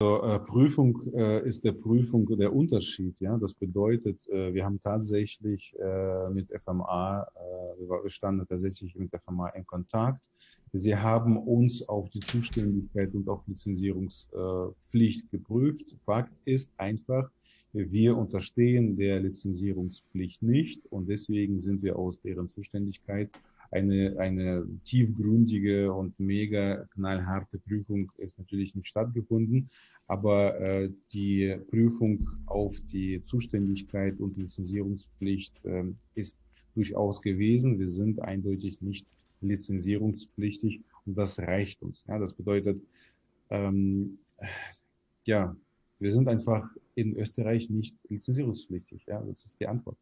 Also, äh, Prüfung äh, ist der Prüfung der Unterschied. Ja, das bedeutet, äh, wir haben tatsächlich äh, mit FMA, äh, wir standen tatsächlich mit FMA in Kontakt. Sie haben uns auf die Zuständigkeit und auf Lizenzierungspflicht geprüft. Fakt ist einfach, wir unterstehen der Lizenzierungspflicht nicht und deswegen sind wir aus deren Zuständigkeit eine, eine tiefgründige und mega knallharte Prüfung ist natürlich nicht stattgefunden, aber äh, die Prüfung auf die Zuständigkeit und Lizenzierungspflicht äh, ist durchaus gewesen. Wir sind eindeutig nicht lizenzierungspflichtig und das reicht uns. Ja, das bedeutet, ähm, ja, wir sind einfach in Österreich nicht lizenzierungspflichtig. Ja, das ist die Antwort.